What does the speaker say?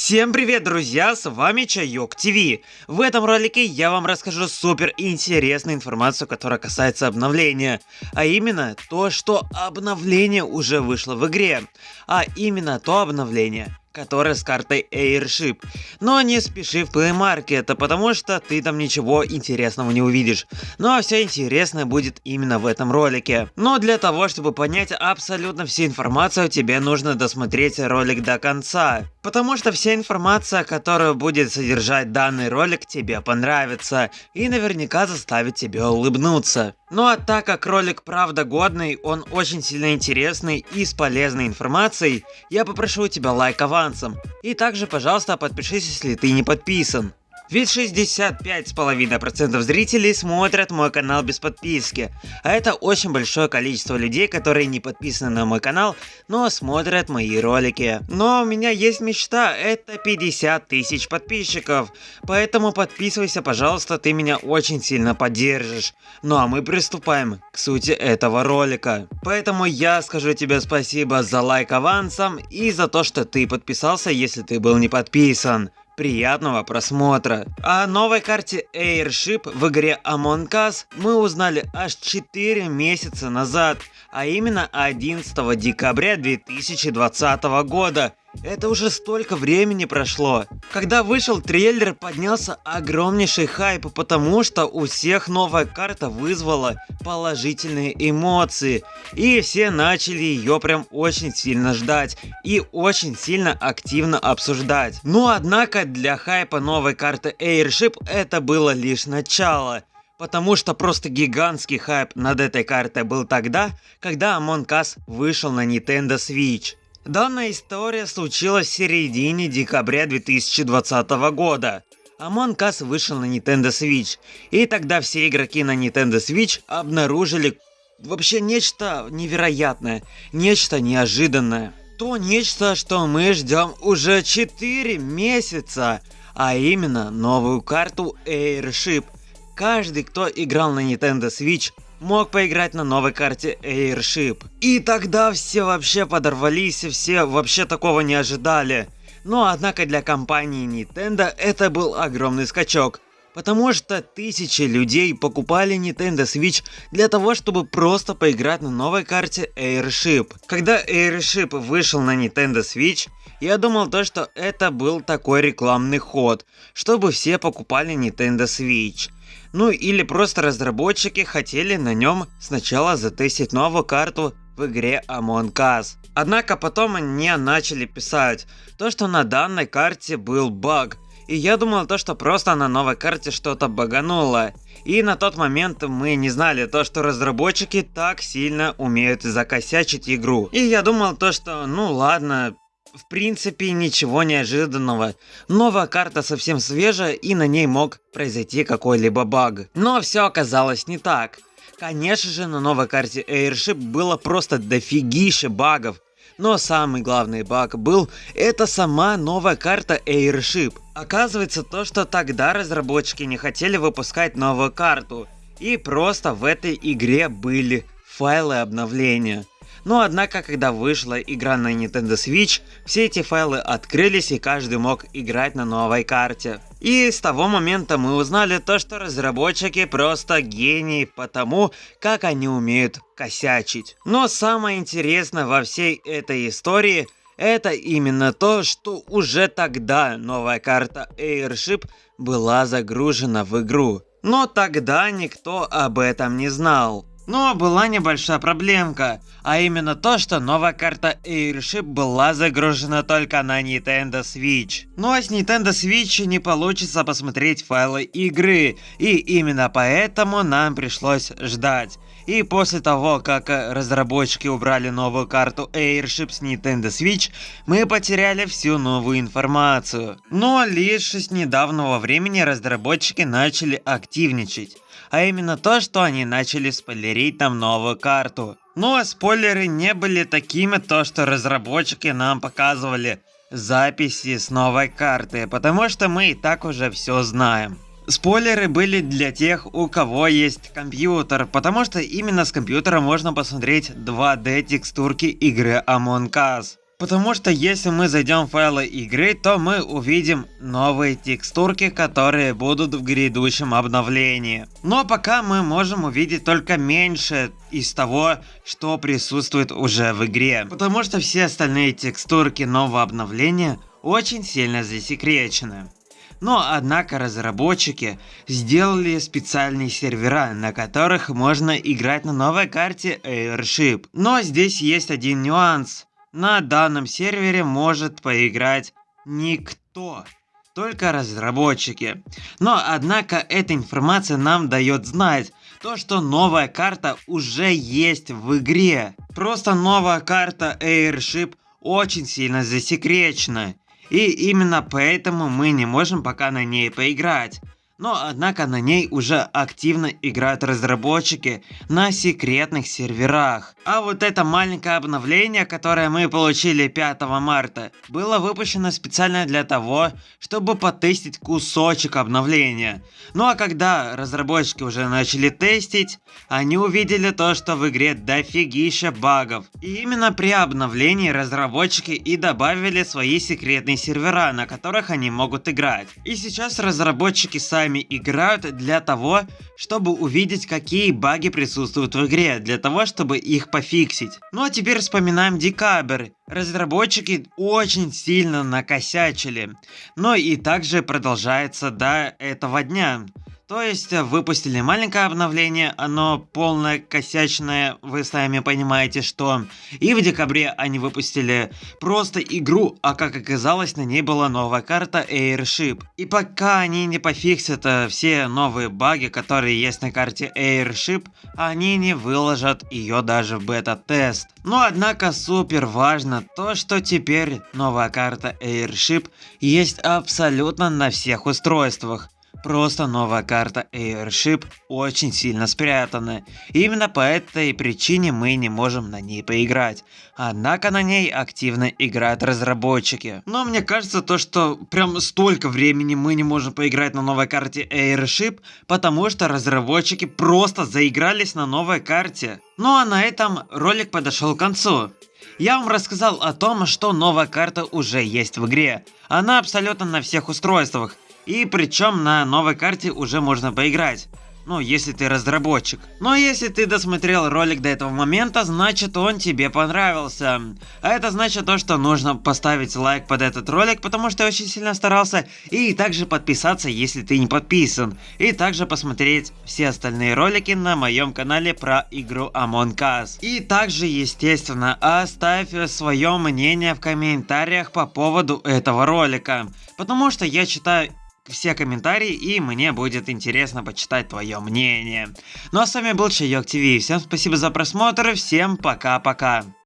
Всем привет, друзья, с вами Чайок ТВ. В этом ролике я вам расскажу супер интересную информацию, которая касается обновления. А именно то, что обновление уже вышло в игре. А именно то обновление, которая с картой Airship. Но не спеши в Play Market, потому что ты там ничего интересного не увидишь. Ну а все интересное будет именно в этом ролике. Но для того, чтобы понять абсолютно всю информацию, тебе нужно досмотреть ролик до конца. Потому что вся информация, которую будет содержать данный ролик, тебе понравится и наверняка заставит тебя улыбнуться. Ну а так как ролик правда годный, он очень сильно интересный и с полезной информацией, я попрошу у тебя лайк авансом. И также, пожалуйста, подпишись, если ты не подписан. Ведь 65,5% зрителей смотрят мой канал без подписки, а это очень большое количество людей, которые не подписаны на мой канал, но смотрят мои ролики. Но у меня есть мечта, это 50 тысяч подписчиков, поэтому подписывайся, пожалуйста, ты меня очень сильно поддержишь. Ну а мы приступаем к сути этого ролика. Поэтому я скажу тебе спасибо за лайк авансом и за то, что ты подписался, если ты был не подписан. Приятного просмотра! О новой карте Airship в игре Among Us мы узнали аж 4 месяца назад, а именно 11 декабря 2020 года. Это уже столько времени прошло. Когда вышел трейлер, поднялся огромнейший хайп, потому что у всех новая карта вызвала положительные эмоции. И все начали ее прям очень сильно ждать и очень сильно активно обсуждать. Но однако для хайпа новой карты Airship это было лишь начало. Потому что просто гигантский хайп над этой картой был тогда, когда Among Us вышел на Nintendo Switch. Данная история случилась в середине декабря 2020 года. Among Us вышел на Nintendo Switch, и тогда все игроки на Nintendo Switch обнаружили вообще нечто невероятное, нечто неожиданное. То нечто, что мы ждем уже 4 месяца, а именно новую карту Airship. Каждый, кто играл на Nintendo Switch, мог поиграть на новой карте Airship. И тогда все вообще подорвались, все вообще такого не ожидали. Но однако для компании Nintendo это был огромный скачок. Потому что тысячи людей покупали Nintendo Switch для того, чтобы просто поиграть на новой карте Airship. Когда Airship вышел на Nintendo Switch, я думал то, что это был такой рекламный ход, чтобы все покупали Nintendo Switch. Ну или просто разработчики хотели на нем сначала затестить новую карту в игре Among Us. Однако потом они начали писать то, что на данной карте был баг. И я думал то, что просто на новой карте что-то багануло. И на тот момент мы не знали то, что разработчики так сильно умеют закосячить игру. И я думал то, что ну ладно, в принципе, ничего неожиданного. Новая карта совсем свежая и на ней мог произойти какой-либо баг. Но все оказалось не так. Конечно же, на новой карте Airship было просто дофигище багов. Но самый главный баг был, это сама новая карта Airship. Оказывается то, что тогда разработчики не хотели выпускать новую карту. И просто в этой игре были файлы обновления. Но однако, когда вышла игра на Nintendo Switch, все эти файлы открылись и каждый мог играть на новой карте. И с того момента мы узнали то, что разработчики просто гении потому, как они умеют косячить. Но самое интересное во всей этой истории это именно то, что уже тогда новая карта Airship была загружена в игру. Но тогда никто об этом не знал. Но была небольшая проблемка, а именно то, что новая карта Airship была загружена только на Nintendo Switch. Но с Nintendo Switch не получится посмотреть файлы игры, и именно поэтому нам пришлось ждать. И после того, как разработчики убрали новую карту Airship с Nintendo Switch, мы потеряли всю новую информацию. Но лишь с недавнего времени разработчики начали активничать а именно то, что они начали спойлерить нам новую карту. Ну, а спойлеры не были такими, то что разработчики нам показывали записи с новой карты, потому что мы и так уже все знаем. Спойлеры были для тех, у кого есть компьютер, потому что именно с компьютера можно посмотреть 2D текстурки игры Among Us. Потому что если мы зайдем в файлы игры, то мы увидим новые текстурки, которые будут в грядущем обновлении. Но пока мы можем увидеть только меньше из того, что присутствует уже в игре. Потому что все остальные текстурки нового обновления очень сильно засекречены. Но однако разработчики сделали специальные сервера, на которых можно играть на новой карте Airship. Но здесь есть один нюанс. На данном сервере может поиграть никто только разработчики. Но однако эта информация нам дает знать, то что новая карта уже есть в игре. Просто новая карта Airship очень сильно засекречена. И именно поэтому мы не можем пока на ней поиграть. Но однако на ней уже активно играют разработчики на секретных серверах. А вот это маленькое обновление, которое мы получили 5 марта, было выпущено специально для того, чтобы потестить кусочек обновления. Ну а когда разработчики уже начали тестить, они увидели то, что в игре дофигища багов. И именно при обновлении разработчики и добавили свои секретные сервера, на которых они могут играть. И сейчас разработчики сами сами играют для того, чтобы увидеть, какие баги присутствуют в игре, для того, чтобы их пофиксить. Ну а теперь вспоминаем декабрь. Разработчики очень сильно накосячили. Но и также продолжается до этого дня. То есть э, выпустили маленькое обновление, оно полное косячное, вы сами понимаете что. И в декабре они выпустили просто игру, а как оказалось на ней была новая карта Airship. И пока они не пофиксят э, все новые баги, которые есть на карте Airship, они не выложат ее даже в бета-тест. Но однако супер важно то, что теперь новая карта Airship есть абсолютно на всех устройствах. Просто новая карта Airship очень сильно спрятана. Именно по этой причине мы не можем на ней поиграть. Однако на ней активно играют разработчики. Но мне кажется то, что прям столько времени мы не можем поиграть на новой карте Airship, потому что разработчики просто заигрались на новой карте. Ну а на этом ролик подошел к концу. Я вам рассказал о том, что новая карта уже есть в игре. Она абсолютно на всех устройствах. И причем на новой карте уже можно поиграть. Ну, если ты разработчик. Но если ты досмотрел ролик до этого момента, значит он тебе понравился. А это значит то, что нужно поставить лайк под этот ролик, потому что я очень сильно старался. И также подписаться, если ты не подписан. И также посмотреть все остальные ролики на моем канале про игру Among Us. И также, естественно, оставь свое мнение в комментариях по поводу этого ролика. Потому что я читаю все комментарии и мне будет интересно почитать твое мнение. Ну а с вами был Чайок ТВ, всем спасибо за просмотр, всем пока-пока.